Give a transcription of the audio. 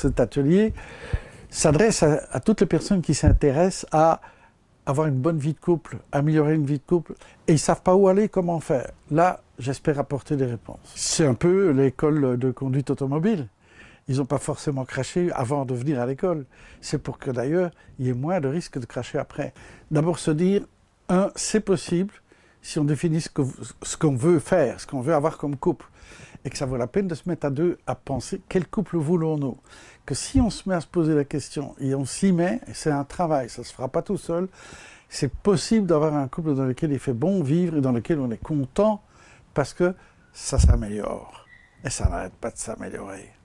cet atelier s'adresse à, toutes les personnes qui s'intéressent à avoir une bonne vie de couple, améliorer une vie de couple, et ils ne savent pas où aller, comment faire. Là, j'espère apporter des réponses. C'est un peu l'école de conduite automobile. Ils n'ont pas forcément craché avant de venir à l'école. C'est pour que d'ailleurs, il y ait moins de risques de cracher après. D'abord se dire, un, c'est possible, si on définit ce qu'on veut faire, ce qu'on veut avoir comme couple, et que ça vaut la peine de se mettre à deux à penser quel couple voulons-nous. Que si on se met à se poser la question et on s'y met, c'est un travail, ça ne se fera pas tout seul, c'est possible d'avoir un couple dans lequel il fait bon vivre et dans lequel on est content parce que ça s'améliore. Et ça n'arrête pas de s'améliorer.